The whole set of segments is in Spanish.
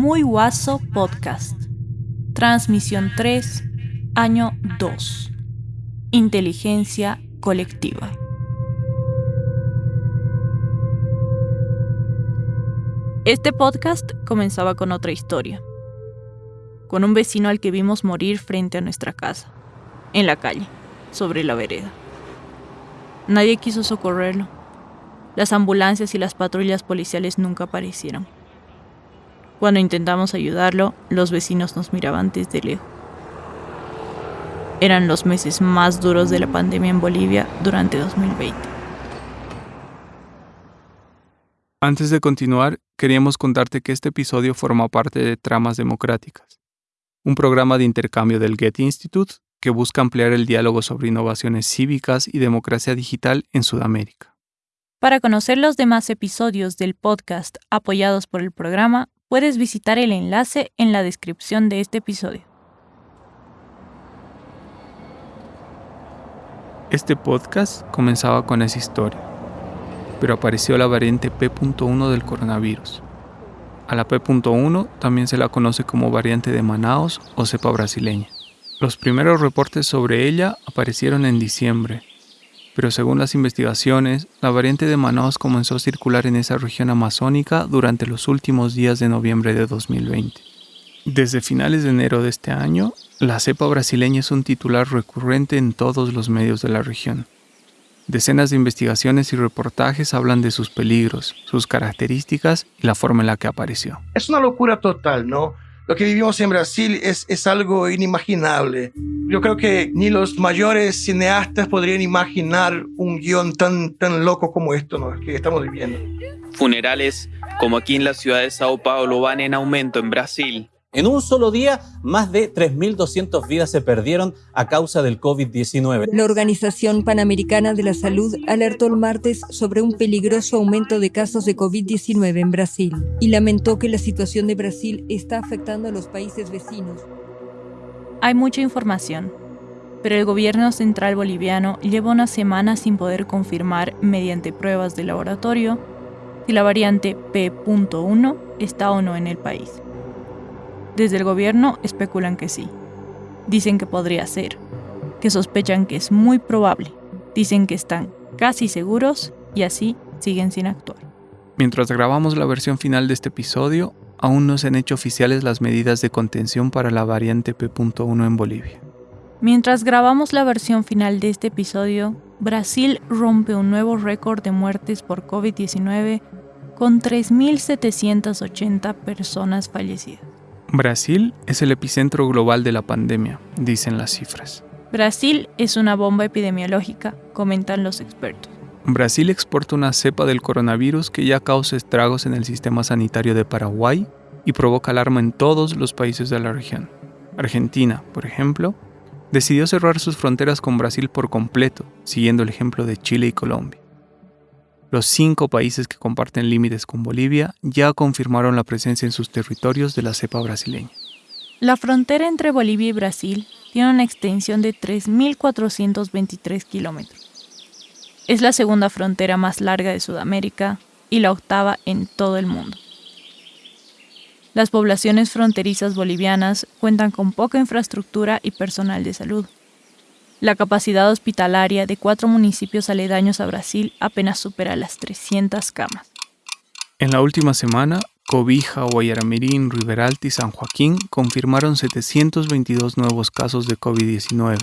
Muy Guaso Podcast. Transmisión 3, año 2. Inteligencia colectiva. Este podcast comenzaba con otra historia, con un vecino al que vimos morir frente a nuestra casa, en la calle, sobre la vereda. Nadie quiso socorrerlo. Las ambulancias y las patrullas policiales nunca aparecieron. Cuando intentamos ayudarlo, los vecinos nos miraban desde lejos. Eran los meses más duros de la pandemia en Bolivia durante 2020. Antes de continuar, queríamos contarte que este episodio forma parte de Tramas Democráticas, un programa de intercambio del Getty Institute que busca ampliar el diálogo sobre innovaciones cívicas y democracia digital en Sudamérica. Para conocer los demás episodios del podcast apoyados por el programa, puedes visitar el enlace en la descripción de este episodio. Este podcast comenzaba con esa historia pero apareció la variante P.1 del coronavirus. A la P.1 también se la conoce como variante de Manaos o cepa brasileña. Los primeros reportes sobre ella aparecieron en diciembre, pero según las investigaciones, la variante de Manaos comenzó a circular en esa región amazónica durante los últimos días de noviembre de 2020. Desde finales de enero de este año, la cepa brasileña es un titular recurrente en todos los medios de la región. Decenas de investigaciones y reportajes hablan de sus peligros, sus características y la forma en la que apareció. Es una locura total, ¿no? Lo que vivimos en Brasil es, es algo inimaginable. Yo creo que ni los mayores cineastas podrían imaginar un guion tan, tan loco como esto ¿no? que estamos viviendo. Funerales como aquí en la ciudad de Sao Paulo van en aumento en Brasil. En un solo día, más de 3.200 vidas se perdieron a causa del COVID-19. La Organización Panamericana de la Salud alertó el martes sobre un peligroso aumento de casos de COVID-19 en Brasil y lamentó que la situación de Brasil está afectando a los países vecinos. Hay mucha información, pero el gobierno central boliviano lleva una semana sin poder confirmar mediante pruebas de laboratorio si la variante P.1 está o no en el país. Desde el gobierno especulan que sí. Dicen que podría ser, que sospechan que es muy probable, dicen que están casi seguros y así siguen sin actuar. Mientras grabamos la versión final de este episodio, aún no se han hecho oficiales las medidas de contención para la variante P.1 en Bolivia. Mientras grabamos la versión final de este episodio, Brasil rompe un nuevo récord de muertes por COVID-19 con 3.780 personas fallecidas. Brasil es el epicentro global de la pandemia, dicen las cifras. Brasil es una bomba epidemiológica, comentan los expertos. Brasil exporta una cepa del coronavirus que ya causa estragos en el sistema sanitario de Paraguay y provoca alarma en todos los países de la región. Argentina, por ejemplo, decidió cerrar sus fronteras con Brasil por completo, siguiendo el ejemplo de Chile y Colombia. Los cinco países que comparten límites con Bolivia ya confirmaron la presencia en sus territorios de la cepa brasileña. La frontera entre Bolivia y Brasil tiene una extensión de 3.423 kilómetros. Es la segunda frontera más larga de Sudamérica y la octava en todo el mundo. Las poblaciones fronterizas bolivianas cuentan con poca infraestructura y personal de salud. La capacidad hospitalaria de cuatro municipios aledaños a Brasil apenas supera las 300 camas. En la última semana, Cobija, Guayaramirín, Riberalta y San Joaquín confirmaron 722 nuevos casos de COVID-19,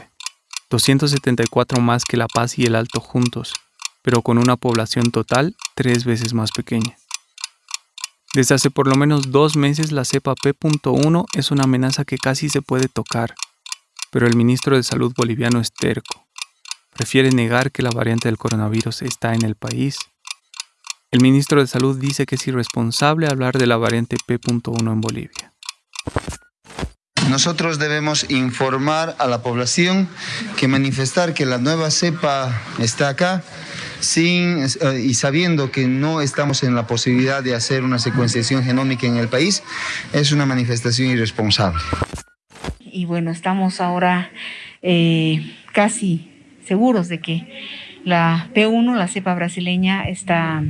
274 más que La Paz y el Alto juntos, pero con una población total tres veces más pequeña. Desde hace por lo menos dos meses la cepa P.1 es una amenaza que casi se puede tocar pero el ministro de Salud boliviano es terco. Prefiere negar que la variante del coronavirus está en el país. El ministro de Salud dice que es irresponsable hablar de la variante P.1 en Bolivia. Nosotros debemos informar a la población que manifestar que la nueva cepa está acá sin, eh, y sabiendo que no estamos en la posibilidad de hacer una secuenciación genómica en el país es una manifestación irresponsable y bueno, estamos ahora eh, casi seguros de que la P1, la cepa brasileña, está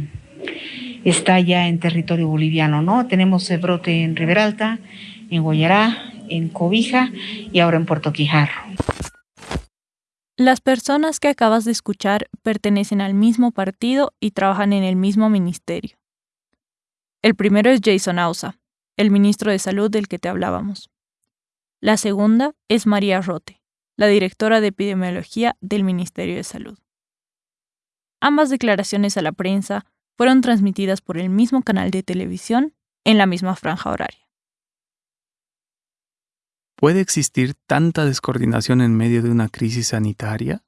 está ya en territorio boliviano, ¿no? Tenemos el brote en Riberalta, en Guayará, en Cobija y ahora en Puerto Quijarro. Las personas que acabas de escuchar pertenecen al mismo partido y trabajan en el mismo ministerio. El primero es Jason Ausa, el ministro de Salud del que te hablábamos. La segunda es María Rote, la directora de epidemiología del Ministerio de Salud. Ambas declaraciones a la prensa fueron transmitidas por el mismo canal de televisión en la misma franja horaria. ¿Puede existir tanta descoordinación en medio de una crisis sanitaria?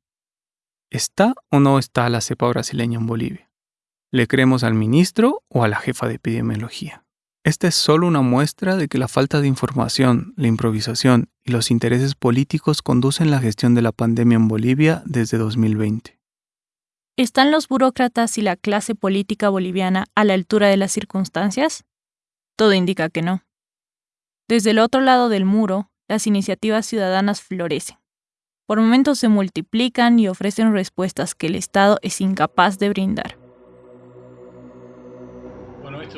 ¿Está o no está la cepa brasileña en Bolivia? ¿Le creemos al ministro o a la jefa de epidemiología? Esta es solo una muestra de que la falta de información, la improvisación y los intereses políticos conducen la gestión de la pandemia en Bolivia desde 2020. ¿Están los burócratas y la clase política boliviana a la altura de las circunstancias? Todo indica que no. Desde el otro lado del muro, las iniciativas ciudadanas florecen. Por momentos se multiplican y ofrecen respuestas que el Estado es incapaz de brindar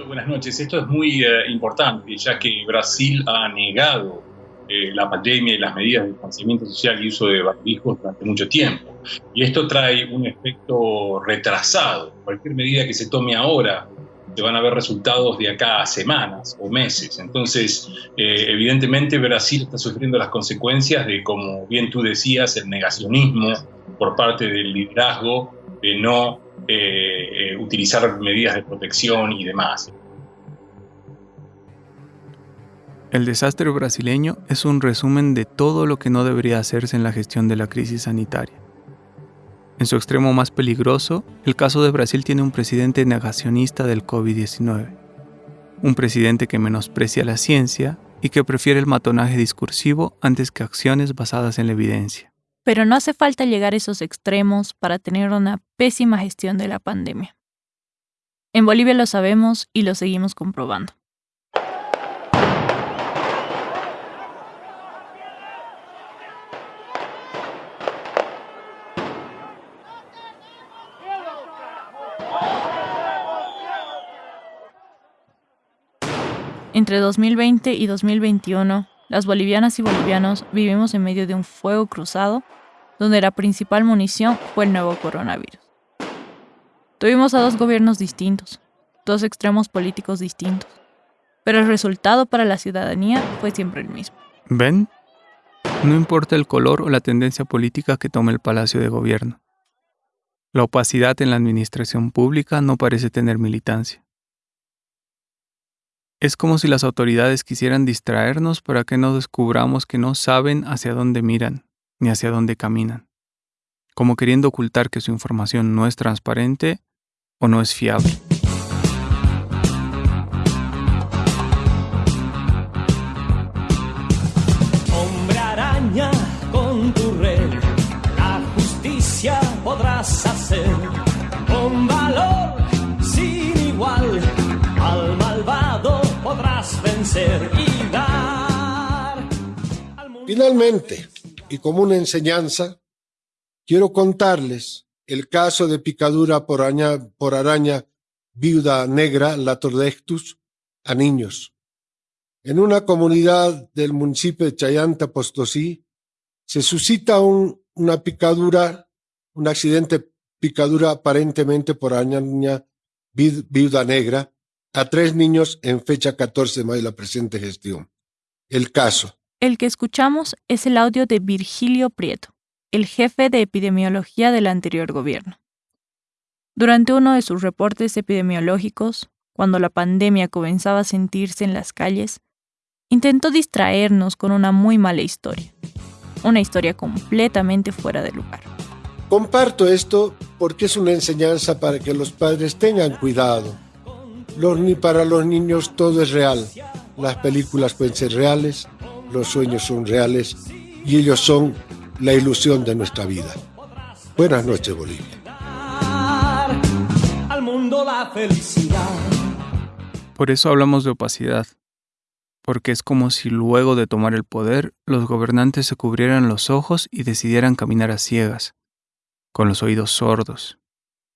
buenas noches. Esto es muy eh, importante, ya que Brasil ha negado eh, la pandemia y las medidas de distanciamiento social y uso de barbijos durante mucho tiempo. Y esto trae un efecto retrasado. Cualquier medida que se tome ahora se van a ver resultados de acá a semanas o meses. Entonces, eh, evidentemente Brasil está sufriendo las consecuencias de, como bien tú decías, el negacionismo por parte del liderazgo de no eh, eh, utilizar medidas de protección y demás. El desastre brasileño es un resumen de todo lo que no debería hacerse en la gestión de la crisis sanitaria. En su extremo más peligroso, el caso de Brasil tiene un presidente negacionista del COVID-19, un presidente que menosprecia la ciencia y que prefiere el matonaje discursivo antes que acciones basadas en la evidencia. Pero no hace falta llegar a esos extremos para tener una pésima gestión de la pandemia. En Bolivia lo sabemos y lo seguimos comprobando. Entre 2020 y 2021, las bolivianas y bolivianos vivimos en medio de un fuego cruzado donde la principal munición fue el nuevo coronavirus. Tuvimos a dos gobiernos distintos, dos extremos políticos distintos, pero el resultado para la ciudadanía fue siempre el mismo. ¿Ven? No importa el color o la tendencia política que tome el Palacio de Gobierno. La opacidad en la administración pública no parece tener militancia. Es como si las autoridades quisieran distraernos para que no descubramos que no saben hacia dónde miran ni hacia dónde caminan, como queriendo ocultar que su información no es transparente o no es fiable. Finalmente, y como una enseñanza, quiero contarles el caso de picadura por araña, viuda negra, la tordectus, a niños. En una comunidad del municipio de Chayanta, Postosí, se suscita un, una picadura, un accidente picadura aparentemente por araña viuda negra, a tres niños en fecha 14 de mayo de la presente gestión. El caso. El que escuchamos es el audio de Virgilio Prieto, el jefe de epidemiología del anterior gobierno. Durante uno de sus reportes epidemiológicos, cuando la pandemia comenzaba a sentirse en las calles, intentó distraernos con una muy mala historia, una historia completamente fuera de lugar. Comparto esto porque es una enseñanza para que los padres tengan cuidado los, para los niños todo es real. Las películas pueden ser reales, los sueños son reales y ellos son la ilusión de nuestra vida. Buenas noches, Bolivia. Al mundo la felicidad. Por eso hablamos de opacidad, porque es como si luego de tomar el poder los gobernantes se cubrieran los ojos y decidieran caminar a ciegas, con los oídos sordos,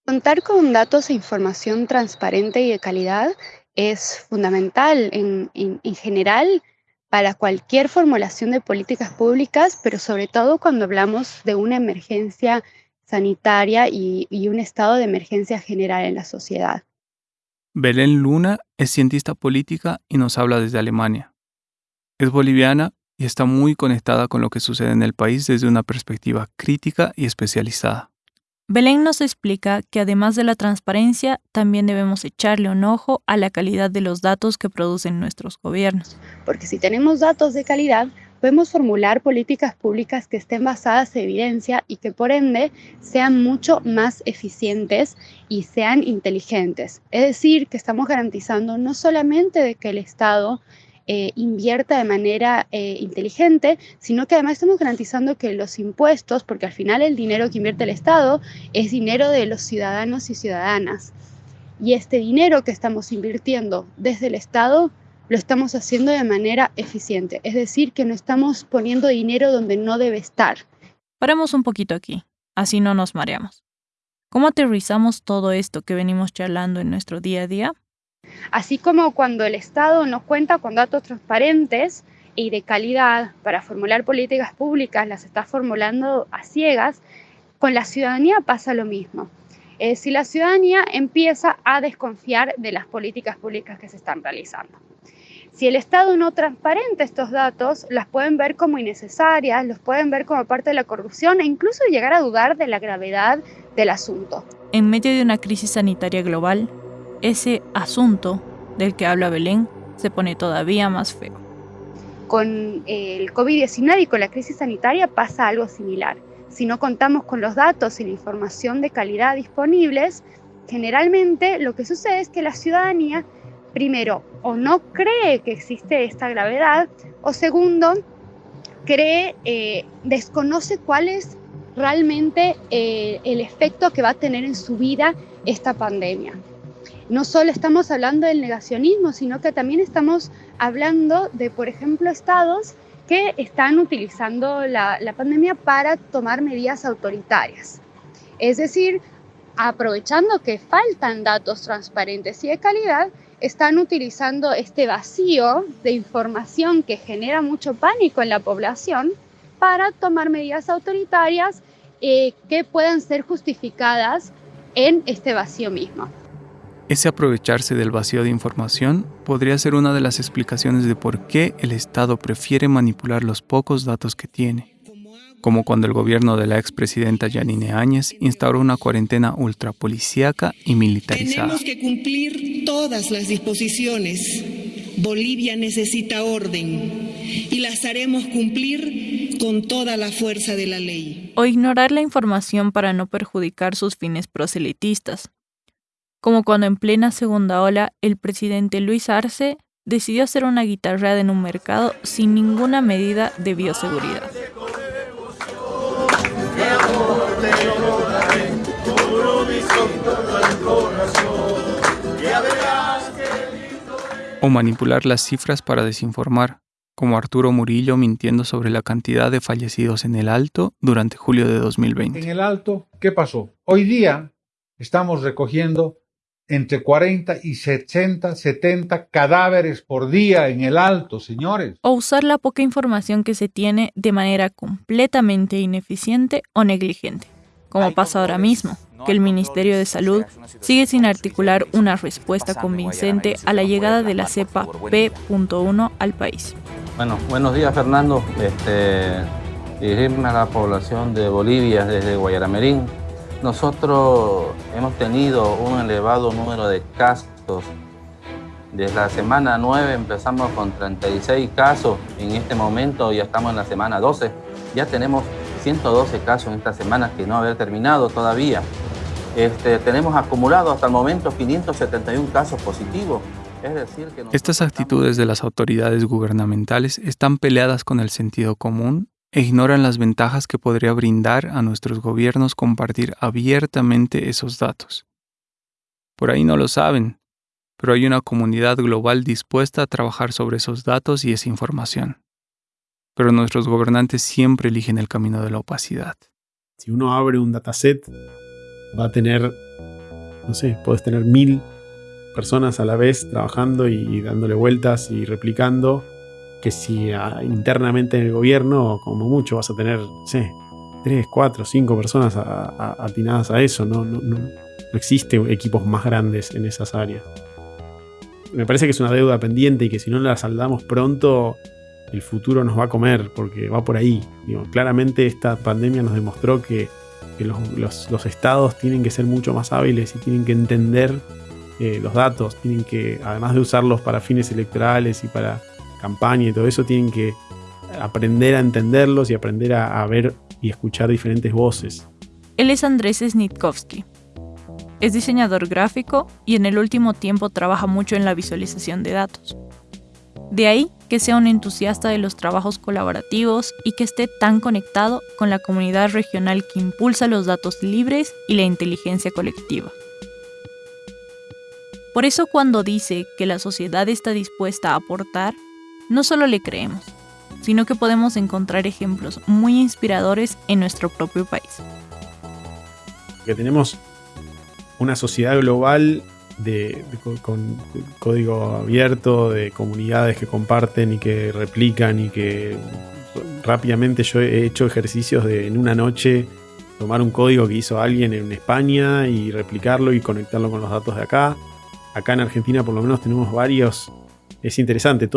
Contar con datos e información transparente y de calidad es fundamental en, general para cualquier formulación de políticas públicas, pero sobre todo cuando hablamos de una emergencia sanitaria y, y un estado de emergencia general en la sociedad. Belén Luna es cientista política y nos habla desde Alemania. Es boliviana y está muy conectada con lo que sucede en el país desde una perspectiva crítica y especializada. Belén nos explica que además de la transparencia, también debemos echarle un ojo a la calidad de los datos que producen nuestros gobiernos. Porque si tenemos datos de calidad, podemos formular políticas públicas que estén basadas en evidencia y que por ende sean mucho más eficientes y sean inteligentes. Es decir, que estamos garantizando no solamente de que el Estado eh, invierta de manera eh, inteligente, sino que además estamos garantizando que los impuestos, porque al final el dinero que invierte el Estado es dinero de los ciudadanos y ciudadanas. Y este dinero que estamos invirtiendo desde el Estado lo estamos haciendo de manera eficiente, es decir, que no estamos poniendo dinero donde no debe estar. Paremos un poquito aquí, así no nos mareamos. ¿Cómo aterrizamos todo esto que venimos charlando en nuestro día a día? Así como cuando el Estado nos cuenta con datos transparentes y de calidad para formular políticas públicas, las está formulando a ciegas, con la ciudadanía pasa lo mismo. Eh, si la ciudadanía empieza a desconfiar de las políticas públicas que se están realizando. Si el Estado no transparenta estos datos, las pueden ver como innecesarias, los pueden ver como parte de la corrupción e incluso llegar a dudar de la gravedad del asunto. En medio de una crisis sanitaria global, ese asunto del que habla Belén se pone todavía más feo. Con el COVID-19 y con la crisis sanitaria pasa algo similar. Si no contamos con los datos y la información de calidad disponibles, generalmente lo que sucede es que la ciudadanía, primero, o no cree que existe esta gravedad, o segundo, cree, eh, desconoce cuál es realmente eh, el efecto que va a tener en su vida esta pandemia no solo estamos hablando del negacionismo, sino que también estamos hablando de, por ejemplo, estados que están utilizando la, pandemia para tomar medidas autoritarias. Es decir, aprovechando que faltan datos transparentes y de calidad, están utilizando este vacío de información que genera mucho pánico en la población para tomar medidas autoritarias eh, que puedan ser justificadas en este vacío mismo. Ese aprovecharse del vacío de información podría ser una de las explicaciones de por qué el Estado prefiere manipular los pocos datos que tiene, como cuando el gobierno de la expresidenta Yanine Áñez instauró una cuarentena ultrapolicíaca y militarizada. Tenemos que cumplir todas las disposiciones. Bolivia necesita orden y las haremos cumplir con toda la fuerza de la ley. O ignorar la información para no perjudicar sus fines proselitistas, como cuando en plena segunda ola el presidente Luis Arce decidió hacer una guitarra en un mercado sin ninguna medida de bioseguridad. O manipular las cifras para desinformar, como Arturo Murillo mintiendo sobre la cantidad de fallecidos en el Alto durante julio de 2020. En el Alto, ¿qué pasó? Hoy día estamos recogiendo entre 40 y 60, 70 cadáveres por día en el alto, señores. O usar la poca información que se tiene de manera completamente ineficiente o negligente, como pasa ahora mismo, que el Ministerio de Salud sigue sin articular una respuesta convincente a la llegada de la cepa P.1 al país. Bueno, buenos días Fernando. Este, dirigirme a la población de Bolivia desde Guayaramerín nosotros hemos tenido un elevado número de casos. Desde la semana 9 empezamos con 36 casos. En este momento ya estamos en la semana 12. Ya tenemos 112 casos en esta semana que no haber terminado todavía. Este, tenemos acumulado hasta el momento 571 casos positivos. Es decir, que Estas actitudes de las autoridades gubernamentales están peleadas con el sentido común e ignoran las ventajas que podría brindar a nuestros gobiernos compartir abiertamente esos datos. Por ahí no lo saben, pero hay una comunidad global dispuesta a trabajar sobre esos datos y esa información. Pero nuestros gobernantes siempre eligen el camino de la opacidad. Si uno abre un dataset, va a tener no sé, podés tener mil personas a la vez trabajando y, dándole vueltas y replicando, que si internamente en el gobierno, como mucho, vas a tener, sé, tres, cuatro, cinco personas atinadas a eso, no, no, no, no existe equipos más grandes en esas áreas. Me parece que es una deuda pendiente y que si no la saldamos pronto, el futuro nos va a comer, porque va por ahí. Digo, claramente esta pandemia nos demostró que, los, estados tienen que ser mucho más hábiles y tienen que entender eh, los datos, tienen que, además de usarlos para fines electorales y para campaña y todo eso, tienen que aprender a entenderlos y aprender a, a ver y escuchar diferentes voces. Él es Andrés Snitkovsky. Es diseñador gráfico y en el último tiempo trabaja mucho en la visualización de datos. De ahí que sea un entusiasta de los trabajos colaborativos y que esté tan conectado con la comunidad regional que impulsa los datos libres y la inteligencia colectiva. Por eso cuando dice que la sociedad está dispuesta a aportar, no solo le creemos, sino que podemos encontrar ejemplos muy inspiradores en nuestro propio país. Que tenemos una sociedad global de, con código abierto, de comunidades que comparten y que replican y que rápidamente yo he hecho ejercicios de en una noche tomar un código que hizo alguien en España y replicarlo y conectarlo con los datos de acá. Acá en Argentina por lo menos tenemos varios. Es interesante,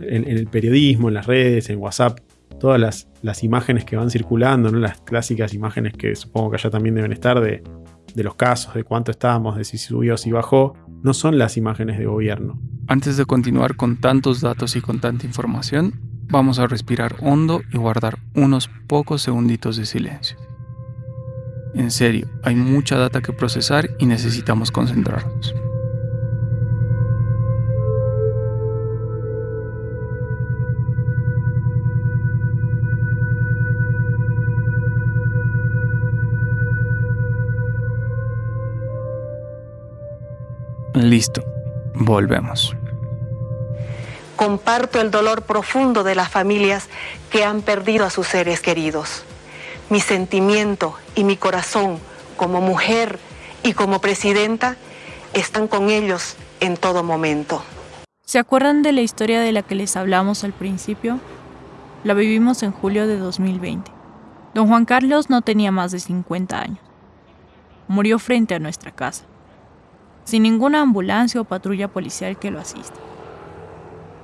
en, el periodismo, en las redes, en WhatsApp, todas las, imágenes que van circulando, ¿no? las clásicas imágenes que supongo que allá también deben estar de los casos, de cuánto estábamos, de si subió, si bajó, no son las imágenes de gobierno. Antes de continuar con tantos datos y con tanta información, vamos a respirar hondo y guardar unos pocos segunditos de silencio. En serio, hay mucha data que procesar y necesitamos concentrarnos. Listo, volvemos. Comparto el dolor profundo de las familias que han perdido a sus seres queridos. Mi sentimiento y mi corazón como mujer y como presidenta están con ellos en todo momento. ¿Se acuerdan de la historia de la que les hablamos al principio? La vivimos en julio de 2020. Don Juan Carlos no tenía más de 50 años. Murió frente a nuestra casa sin ninguna ambulancia o patrulla policial que lo asista.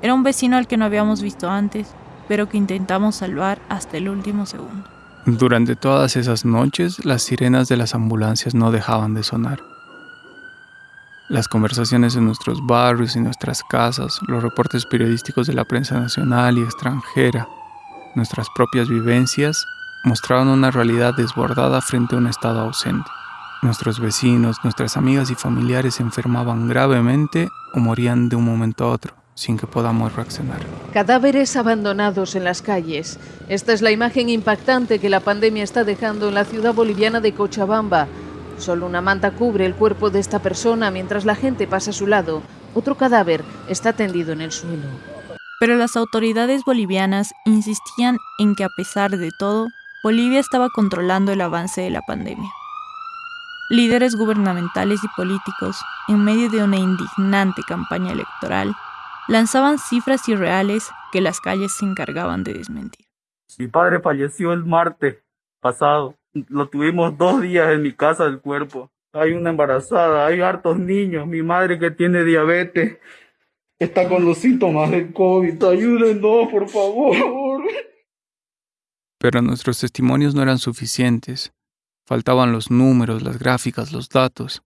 Era un vecino al que no habíamos visto antes, pero que intentamos salvar hasta el último segundo. Durante todas esas noches, las sirenas de las ambulancias no dejaban de sonar. Las conversaciones en nuestros barrios y nuestras casas, los reportes periodísticos de la prensa nacional y extranjera, nuestras propias vivencias, mostraban una realidad desbordada frente a un estado ausente. Nuestros vecinos, nuestras amigas y familiares se enfermaban gravemente o morían de un momento a otro sin que podamos reaccionar. Cadáveres abandonados en las calles. Esta es la imagen impactante que la pandemia está dejando en la ciudad boliviana de Cochabamba. Solo una manta cubre el cuerpo de esta persona mientras la gente pasa a su lado. Otro cadáver está tendido en el suelo. Pero las autoridades bolivianas insistían en que a pesar de todo, Bolivia estaba controlando el avance de la pandemia. Líderes gubernamentales y políticos, en medio de una indignante campaña electoral, lanzaban cifras irreales que las calles se encargaban de desmentir. Mi padre falleció el martes pasado. Lo tuvimos dos días en mi casa del cuerpo. Hay una embarazada, hay hartos niños. Mi madre que tiene diabetes está con los síntomas del COVID. Ayúdenos, por favor. Pero nuestros testimonios no eran suficientes. Faltaban los números, las gráficas, los datos.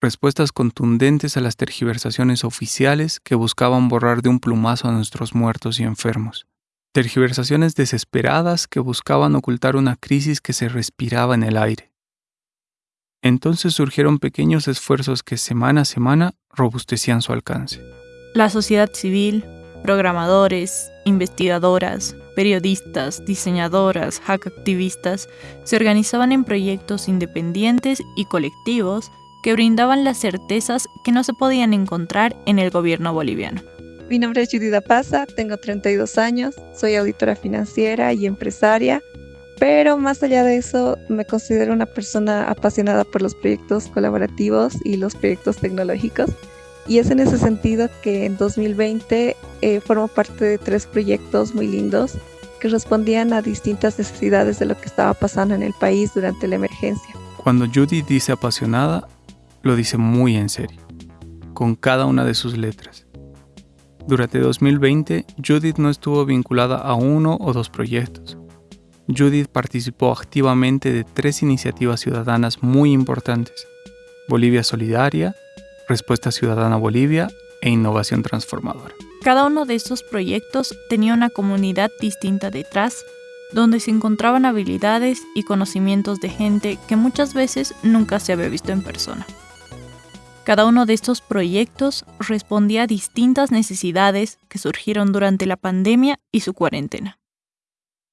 Respuestas contundentes a las tergiversaciones oficiales que buscaban borrar de un plumazo a nuestros muertos y enfermos. Tergiversaciones desesperadas que buscaban ocultar una crisis que se respiraba en el aire. Entonces surgieron pequeños esfuerzos que semana a semana robustecían su alcance. La sociedad civil, programadores, investigadoras, periodistas, diseñadoras, hack activistas se organizaban en proyectos independientes y colectivos que brindaban las certezas que no se podían encontrar en el gobierno boliviano. Mi nombre es Judith Paza, tengo 32 años, soy auditora financiera y empresaria Pero más allá de eso, me considero una persona apasionada por los proyectos colaborativos y los proyectos tecnológicos. Y es en ese sentido que en 2020 eh, formo parte de tres proyectos muy lindos que respondían a distintas necesidades de lo que estaba pasando en el país durante la emergencia. Cuando Judy dice apasionada, lo dice muy en serio, con cada una de sus letras. Durante 2020, Judith no estuvo vinculada a uno o dos proyectos. Judith participó activamente de tres iniciativas ciudadanas muy importantes. Bolivia Solidaria, Respuesta Ciudadana Bolivia e Innovación Transformadora. Cada uno de estos proyectos tenía una comunidad distinta detrás, donde se encontraban habilidades y conocimientos de gente que muchas veces nunca se había visto en persona. Cada uno de estos proyectos respondía a distintas necesidades que surgieron durante la pandemia y su cuarentena.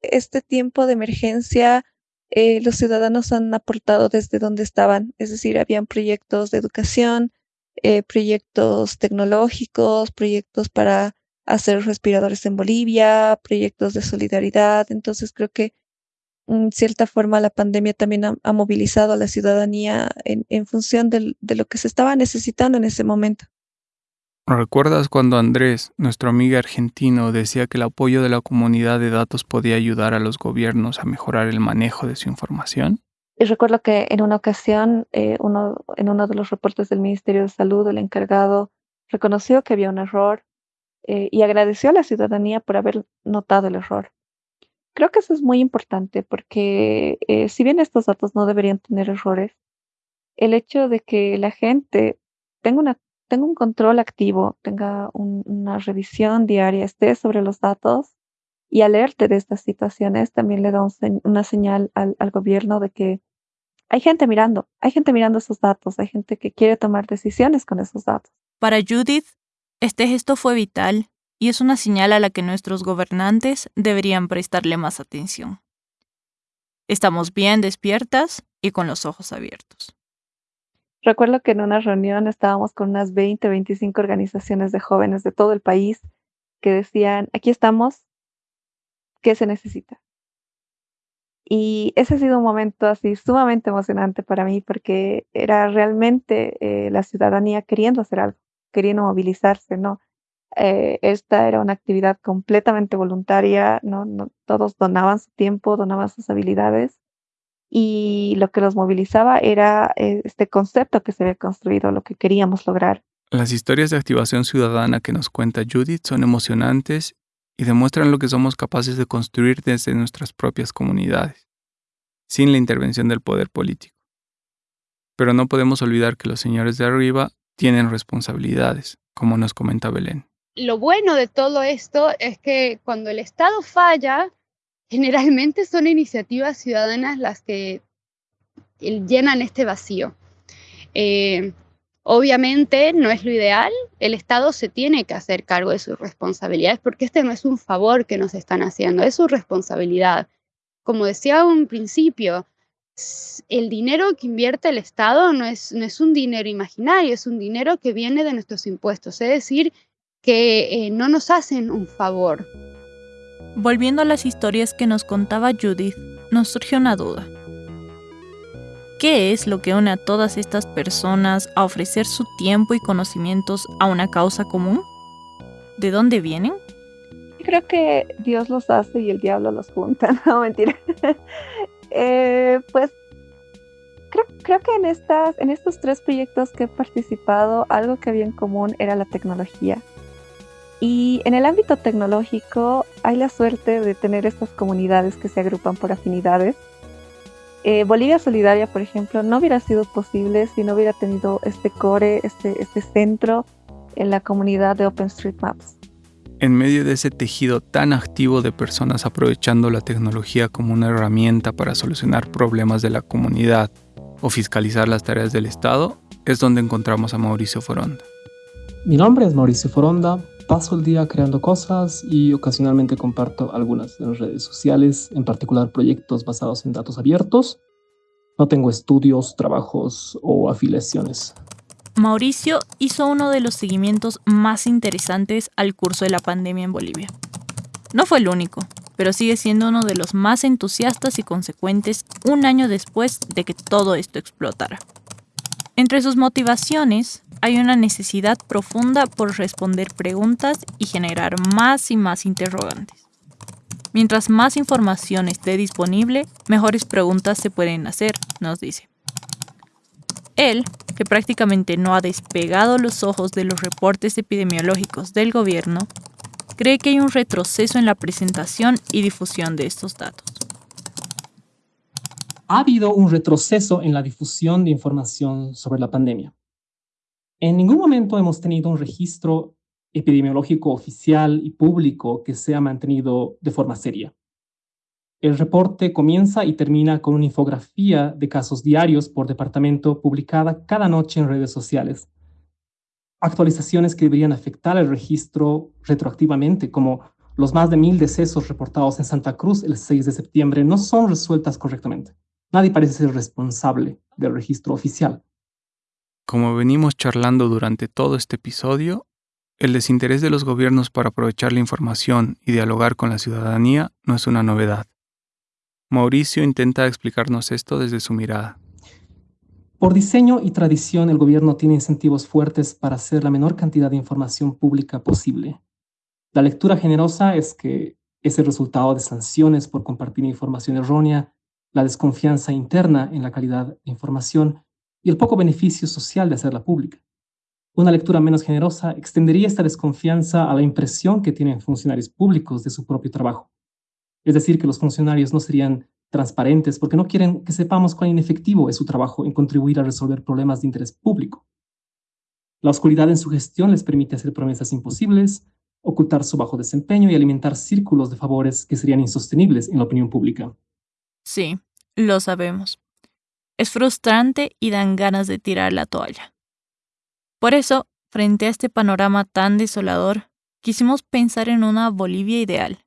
Este tiempo de emergencia, eh, los ciudadanos han aportado desde donde estaban, es decir, habían proyectos de educación, eh, proyectos tecnológicos, proyectos para hacer respiradores en Bolivia, proyectos de solidaridad. Entonces creo que en cierta forma la pandemia también ha, movilizado a la ciudadanía en, función de lo que se estaba necesitando en ese momento. ¿Recuerdas cuando Andrés, nuestro amigo argentino, decía que el apoyo de la comunidad de datos podía ayudar a los gobiernos a mejorar el manejo de su información? Y recuerdo que en una ocasión, eh, uno, en uno de los reportes del Ministerio de Salud, el encargado reconoció que había un error eh, y agradeció a la ciudadanía por haber notado el error. Creo que eso es muy importante porque eh, si bien estos datos no deberían tener errores, el hecho de que la gente tenga, una, tenga un control activo, tenga una revisión diaria, esté sobre los datos y alerte de estas situaciones, también le da una señal al, al gobierno de que hay gente mirando, hay gente mirando esos datos, hay gente que quiere tomar decisiones con esos datos. Para Judith, este gesto fue vital y es una señal a la que nuestros gobernantes deberían prestarle más atención. Estamos bien despiertas y con los ojos abiertos. Recuerdo que en una reunión estábamos con unas 20, 25 organizaciones de jóvenes de todo el país que decían, aquí estamos, ¿qué se necesita? Y ese ha sido un momento así sumamente emocionante para mí porque era realmente eh, la ciudadanía queriendo hacer algo, queriendo movilizarse, ¿no? Eh, esta era una actividad completamente voluntaria, ¿no? Todos donaban su tiempo, donaban sus habilidades y lo que los movilizaba era eh, este concepto que se había construido, lo que queríamos lograr. Las historias de activación ciudadana que nos cuenta Judith son emocionantes y demuestran lo que somos capaces de construir desde nuestras propias comunidades, sin la intervención del poder político. Pero no podemos olvidar que los señores de arriba tienen responsabilidades, como nos comenta Belén lo bueno de todo esto es que cuando el Estado falla, generalmente son iniciativas ciudadanas las que llenan este vacío. Eh, obviamente no es lo ideal, el Estado se tiene que hacer cargo de sus responsabilidades porque este no es un favor que nos están haciendo, es su responsabilidad. Como decía un principio, el dinero que invierte el Estado no es, no es un dinero imaginario, es un dinero que viene de nuestros impuestos, es decir, que eh, no nos hacen un favor. Volviendo a las historias que nos contaba Judith, nos surgió una duda. ¿Qué es lo que une a todas estas personas a ofrecer su tiempo y conocimientos a una causa común? ¿De dónde vienen? Creo que Dios los hace y el diablo los junta, no mentira. Eh, pues creo, que en, en estos tres proyectos que he participado, algo que había en común era la tecnología. Y en el ámbito tecnológico hay la suerte de tener estas comunidades que se agrupan por afinidades. Eh, Bolivia Solidaria, por ejemplo, no hubiera sido posible si no hubiera tenido este core, este, este centro en la comunidad de OpenStreetMaps. En medio de ese tejido tan activo de personas aprovechando la tecnología como una herramienta para solucionar problemas de la comunidad o fiscalizar las tareas del Estado, es donde encontramos a Mauricio Foronda. Mi nombre es Mauricio Foronda, paso el día creando cosas y ocasionalmente comparto algunas en redes sociales, en particular proyectos basados en datos abiertos. No tengo estudios, trabajos o afiliaciones. Mauricio hizo uno de los seguimientos más interesantes al curso de la pandemia en Bolivia. No fue el único, pero sigue siendo uno de los más entusiastas y consecuentes un año después de que todo esto explotara. Entre sus motivaciones hay una necesidad profunda por responder preguntas y generar más y más interrogantes. Mientras más información esté disponible, mejores preguntas se pueden hacer, nos dice. Él, que prácticamente no ha despegado los ojos de los reportes epidemiológicos del gobierno, cree que hay un retroceso en la presentación y difusión de estos datos. Ha habido un retroceso en la difusión de información sobre la pandemia. En ningún momento hemos tenido un registro epidemiológico oficial y público que sea mantenido de forma seria. El reporte comienza y termina con una infografía de casos diarios por departamento publicada cada noche en redes sociales. Actualizaciones que deberían afectar el registro retroactivamente, como los más de mil decesos reportados en Santa Cruz el 6 de septiembre, no son resueltas correctamente. Nadie parece ser responsable del registro oficial. Como venimos charlando durante todo este episodio, el desinterés de los gobiernos para aprovechar la información y dialogar con la ciudadanía no es una novedad. Mauricio intenta explicarnos esto desde su mirada. Por diseño y tradición, el gobierno tiene incentivos fuertes para hacer la menor cantidad de información pública posible. La lectura generosa es que es el resultado de sanciones por compartir información errónea, la desconfianza interna en la calidad de información y el poco beneficio social de hacerla pública. Una lectura menos generosa extendería esta desconfianza a la impresión que tienen funcionarios públicos de su propio trabajo. Es decir, que los funcionarios no serían transparentes porque no quieren que sepamos cuán inefectivo es su trabajo en contribuir a resolver problemas de interés público. La oscuridad en su gestión les permite hacer promesas imposibles, ocultar su bajo desempeño y alimentar círculos de favores que serían insostenibles en la opinión pública. Sí, lo sabemos. Es frustrante y dan ganas de tirar la toalla. Por eso, frente a este panorama tan desolador, quisimos pensar en una Bolivia ideal.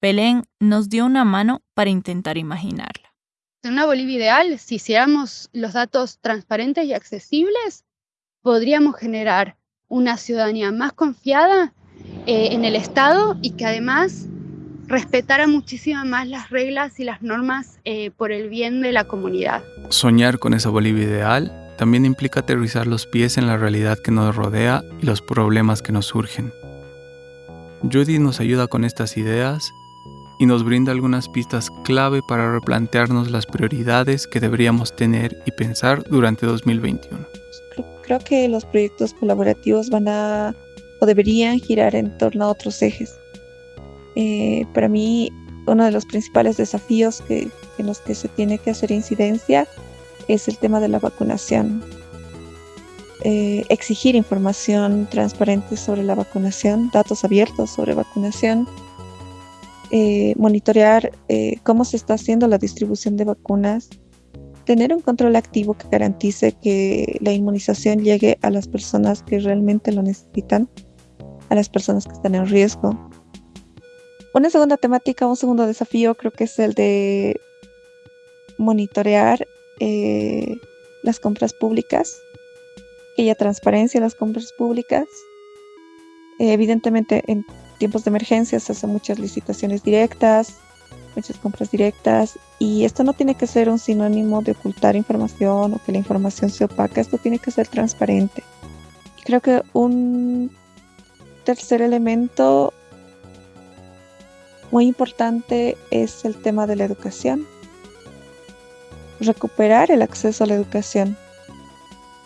Belén nos dio una mano para intentar imaginarla. En una Bolivia ideal, si hiciéramos los datos transparentes y accesibles, podríamos generar una ciudadanía más confiada eh, en el Estado y que además respetara muchísimo más las reglas y las normas eh, por el bien de la comunidad. Soñar con esa Bolivia ideal también implica aterrizar los pies en la realidad que nos rodea y los problemas que nos surgen. Judy nos ayuda con estas ideas y nos brinda algunas pistas clave para replantearnos las prioridades que deberíamos tener y pensar durante 2021. Creo que los proyectos colaborativos van a o deberían girar en torno a otros ejes. Eh, para mí, uno de los principales desafíos en los que se tiene que hacer incidencia es el tema de la vacunación. Eh, exigir información transparente sobre la vacunación, datos abiertos sobre vacunación, eh, monitorear cómo se está haciendo la distribución de vacunas, tener un control activo que garantice que la inmunización llegue a las personas que realmente lo necesitan, a las personas que están en riesgo. Una segunda temática, un segundo desafío creo que es el de monitorear eh, las compras públicas, que haya transparencia en las compras públicas. Eh, evidentemente, en tiempos de emergencia se hacen muchas licitaciones directas, muchas compras directas, y esto no tiene que ser un sinónimo de ocultar información o que la información se opaca, esto tiene que ser transparente. Creo que un tercer elemento muy importante es el tema de la educación recuperar el acceso a la educación.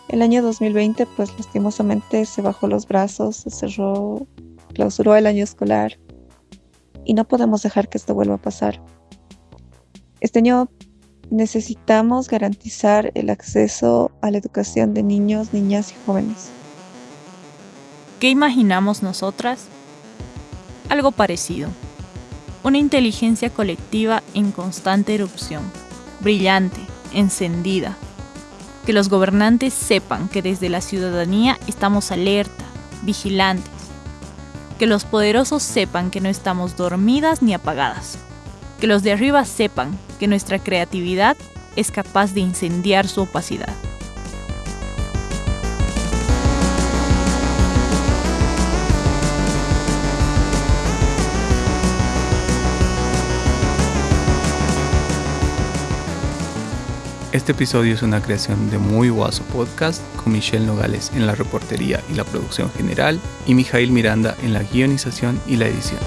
El año 2020, pues lastimosamente se bajó los brazos, se cerró, clausuró el año escolar y no podemos dejar que esto vuelva a pasar. Este año necesitamos garantizar el acceso a la educación de niños, niñas y jóvenes. ¿Qué imaginamos nosotras? Algo parecido. Una inteligencia colectiva en constante erupción brillante, encendida. Que los gobernantes sepan que desde la ciudadanía estamos alerta, vigilantes. Que los poderosos sepan que no estamos dormidas ni apagadas. Que los de arriba sepan que nuestra creatividad es capaz de incendiar su opacidad. Este episodio es una creación de Muy Guaso Podcast con Michelle Nogales en la reportería y la producción general y Mijail Miranda en la guionización y la edición.